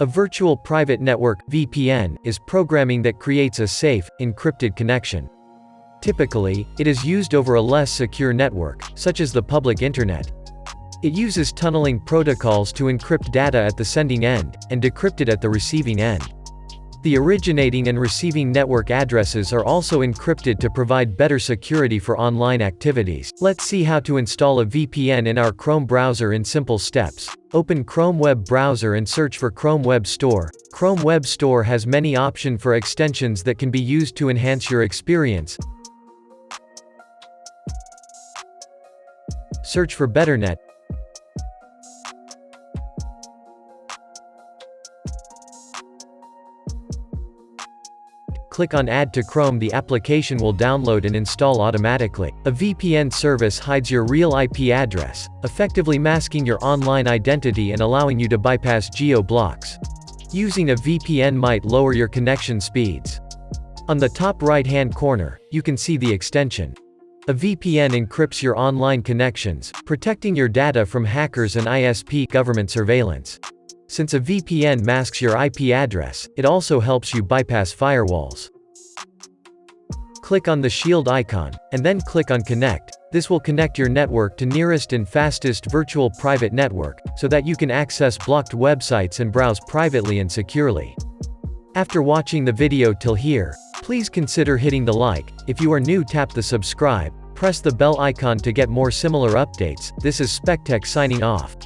A virtual private network VPN, is programming that creates a safe, encrypted connection. Typically, it is used over a less secure network, such as the public internet. It uses tunneling protocols to encrypt data at the sending end, and decrypt it at the receiving end. The originating and receiving network addresses are also encrypted to provide better security for online activities. Let's see how to install a VPN in our Chrome browser in simple steps. Open Chrome web browser and search for Chrome Web Store. Chrome Web Store has many options for extensions that can be used to enhance your experience. Search for BetterNet. Click on Add to Chrome the application will download and install automatically. A VPN service hides your real IP address, effectively masking your online identity and allowing you to bypass geo-blocks. Using a VPN might lower your connection speeds. On the top right-hand corner, you can see the extension. A VPN encrypts your online connections, protecting your data from hackers and ISP government surveillance. Since a VPN masks your IP address, it also helps you bypass firewalls. Click on the shield icon, and then click on Connect. This will connect your network to nearest and fastest virtual private network, so that you can access blocked websites and browse privately and securely. After watching the video till here, please consider hitting the like, if you are new tap the subscribe, press the bell icon to get more similar updates, this is SpecTech signing off.